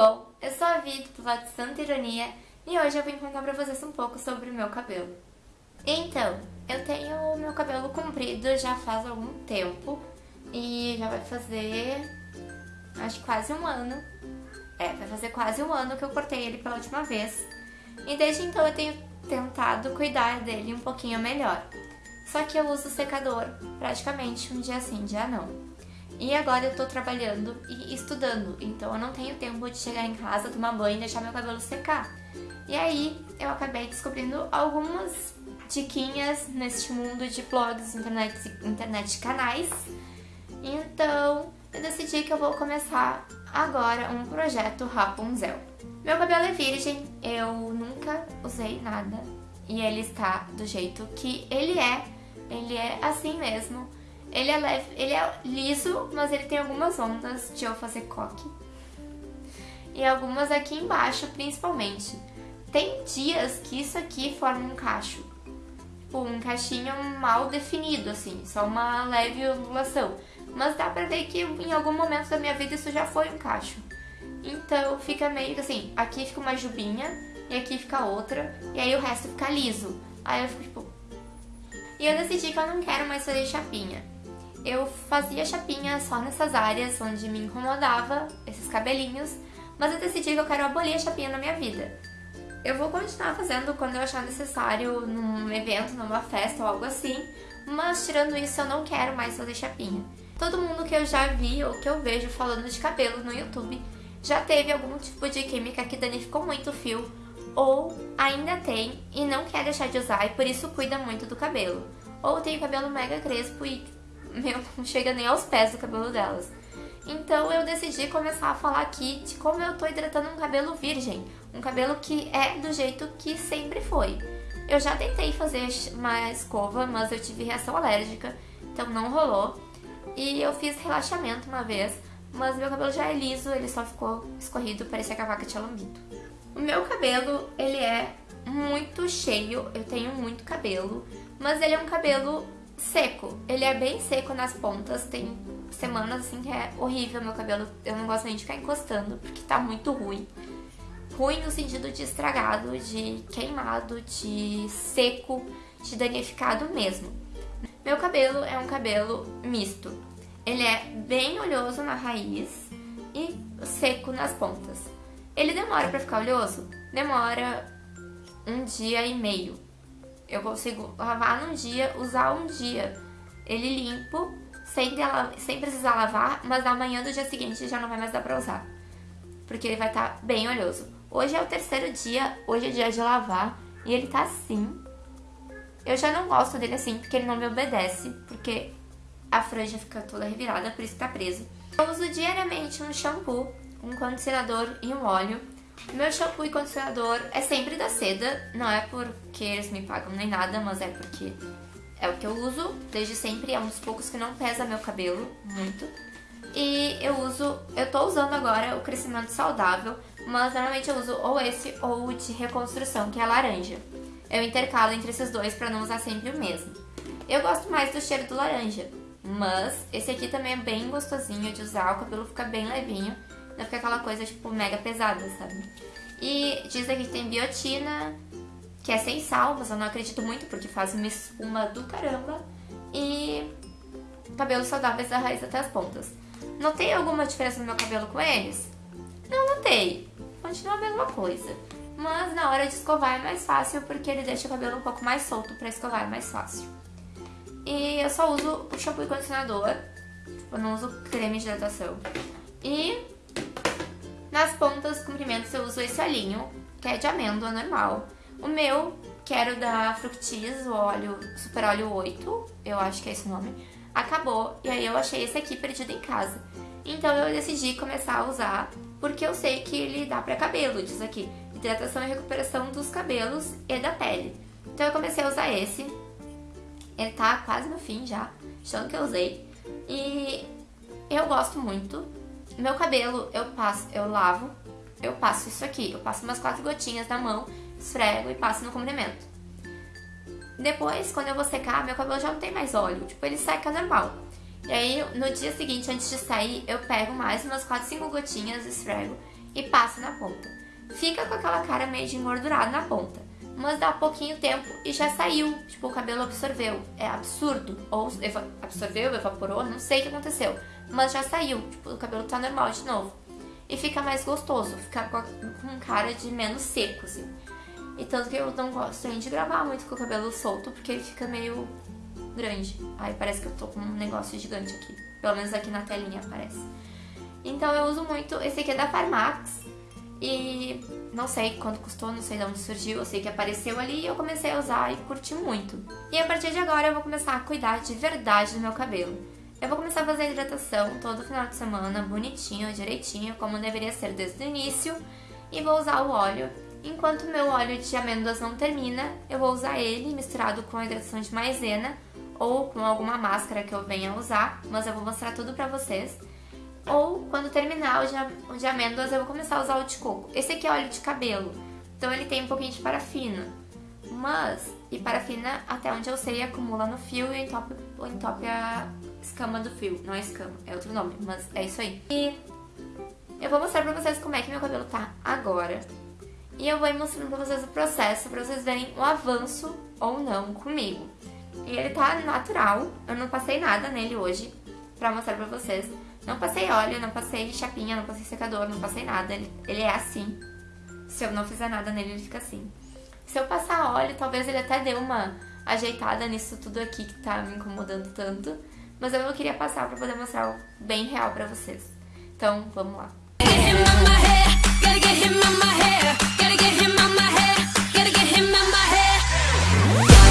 bom? Eu sou a Vi, do lado de Santa Ironia, e hoje eu vim contar pra vocês um pouco sobre o meu cabelo. Então, eu tenho o meu cabelo comprido já faz algum tempo, e já vai fazer, acho quase um ano. É, vai fazer quase um ano que eu cortei ele pela última vez. E desde então eu tenho tentado cuidar dele um pouquinho melhor. Só que eu uso secador praticamente um dia sim, dia não. E agora eu tô trabalhando e estudando, então eu não tenho tempo de chegar em casa, tomar banho e deixar meu cabelo secar. E aí eu acabei descobrindo algumas diquinhas neste mundo de blogs, internet, internet canais. Então eu decidi que eu vou começar agora um projeto Rapunzel. Meu cabelo é virgem, eu nunca usei nada e ele está do jeito que ele é. Ele é assim mesmo ele é leve, ele é liso, mas ele tem algumas ondas de eu fazer coque. E algumas aqui embaixo, principalmente. Tem dias que isso aqui forma um cacho. Tipo, um cachinho mal definido, assim, só uma leve ondulação. Mas dá pra ver que em algum momento da minha vida isso já foi um cacho. Então fica meio que assim, aqui fica uma jubinha e aqui fica outra, e aí o resto fica liso. Aí eu fico tipo... E eu decidi que eu não quero mais fazer chapinha eu fazia chapinha só nessas áreas onde me incomodava, esses cabelinhos, mas eu decidi que eu quero abolir a chapinha na minha vida. Eu vou continuar fazendo quando eu achar necessário num evento, numa festa ou algo assim, mas tirando isso eu não quero mais fazer chapinha. Todo mundo que eu já vi ou que eu vejo falando de cabelo no YouTube já teve algum tipo de química que danificou muito o fio ou ainda tem e não quer deixar de usar e por isso cuida muito do cabelo. Ou tem o cabelo mega crespo e meu, não chega nem aos pés do cabelo delas. Então eu decidi começar a falar aqui de como eu tô hidratando um cabelo virgem, um cabelo que é do jeito que sempre foi. Eu já tentei fazer uma escova, mas eu tive reação alérgica, então não rolou. E eu fiz relaxamento uma vez, mas meu cabelo já é liso, ele só ficou escorrido, parecia que a vaca tinha lambido. O meu cabelo, ele é muito cheio, eu tenho muito cabelo, mas ele é um cabelo seco. Ele é bem seco nas pontas, tem semanas assim que é horrível meu cabelo, eu não gosto nem de ficar encostando, porque tá muito ruim. Ruim no sentido de estragado, de queimado, de seco, de danificado mesmo. Meu cabelo é um cabelo misto. Ele é bem oleoso na raiz e seco nas pontas. Ele demora pra ficar oleoso? Demora um dia e meio eu consigo lavar num dia, usar um dia ele limpo, sem, sem precisar lavar, mas na manhã do dia seguinte já não vai mais dar pra usar. Porque ele vai estar tá bem oleoso. Hoje é o terceiro dia, hoje é dia de lavar, e ele tá assim. Eu já não gosto dele assim, porque ele não me obedece, porque a franja fica toda revirada, por isso tá preso. Eu uso diariamente um shampoo, um condicionador e um óleo. Meu shampoo e condicionador é sempre da Seda, não é porque eles me pagam nem nada, mas é porque é o que eu uso desde sempre, é um dos poucos que não pesa meu cabelo muito. E eu uso, eu tô usando agora o crescimento saudável, mas normalmente eu uso ou esse ou o de reconstrução, que é laranja. Eu intercalo entre esses dois pra não usar sempre o mesmo. Eu gosto mais do cheiro do laranja, mas esse aqui também é bem gostosinho de usar, o cabelo fica bem levinho não fica aquela coisa, tipo, mega pesada, sabe? E diz aqui que tem biotina, que é sem sal, mas eu não acredito muito porque faz uma espuma do caramba. E cabelos saudáveis da raiz até as pontas. Notei alguma diferença no meu cabelo com eles? Não notei. Continua a mesma coisa. Mas na hora de escovar é mais fácil porque ele deixa o cabelo um pouco mais solto pra escovar é mais fácil. E eu só uso o shampoo e condicionador. Eu não uso creme de hidratação. E nas pontas comprimentos eu uso esse olhinho, que é de amêndoa normal. O meu, que era o da Fructis, o óleo Super Óleo 8, eu acho que é esse o nome, acabou. E aí eu achei esse aqui perdido em casa. Então eu decidi começar a usar, porque eu sei que ele dá pra cabelo, diz aqui. Hidratação e recuperação dos cabelos e da pele. Então eu comecei a usar esse. Ele tá quase no fim já, achando que eu usei. E eu gosto muito. Meu cabelo, eu passo, eu lavo, eu passo isso aqui. Eu passo umas quatro gotinhas na mão, esfrego e passo no comprimento. Depois, quando eu vou secar, meu cabelo já não tem mais óleo. Tipo, ele seca normal. E aí, no dia seguinte, antes de sair, eu pego mais umas 4, 5 gotinhas, esfrego e passo na ponta. Fica com aquela cara meio de engordurado na ponta, mas dá pouquinho tempo e já saiu, tipo, o cabelo absorveu. É absurdo. Ou absorveu, evaporou, não sei o que aconteceu, mas já saiu, tipo, o cabelo tá normal de novo. E fica mais gostoso, fica com cara de menos seco, assim. E tanto que eu não gosto de gravar muito com o cabelo solto, porque ele fica meio grande. Aí parece que eu tô com um negócio gigante aqui. Pelo menos aqui na telinha aparece. Então eu uso muito, esse aqui é da Farmax. E não sei quanto custou, não sei de onde surgiu, eu sei que apareceu ali e eu comecei a usar e curti muito. E a partir de agora eu vou começar a cuidar de verdade do meu cabelo. Eu vou começar a fazer hidratação todo final de semana, bonitinho, direitinho, como deveria ser desde o início. E vou usar o óleo Enquanto meu óleo de amêndoas não termina, eu vou usar ele misturado com a hidratação de maisena ou com alguma máscara que eu venha usar, mas eu vou mostrar tudo pra vocês. Ou quando terminar o de amêndoas, eu vou começar a usar o de coco. Esse aqui é óleo de cabelo, então ele tem um pouquinho de parafina. Mas, e parafina, até onde eu sei, acumula no fio e entope, entope a escama do fio. Não é escama, é outro nome, mas é isso aí. E eu vou mostrar pra vocês como é que meu cabelo tá agora. E eu vou ir mostrando pra vocês o processo, pra vocês verem o avanço ou não comigo. E ele tá natural, eu não passei nada nele hoje pra mostrar pra vocês. Não passei óleo, não passei chapinha, não passei secador, não passei nada. Ele, ele é assim. Se eu não fizer nada nele, ele fica assim. Se eu passar óleo, talvez ele até dê uma ajeitada nisso tudo aqui que tá me incomodando tanto. Mas eu queria passar pra poder mostrar bem real pra vocês. Então, vamos lá.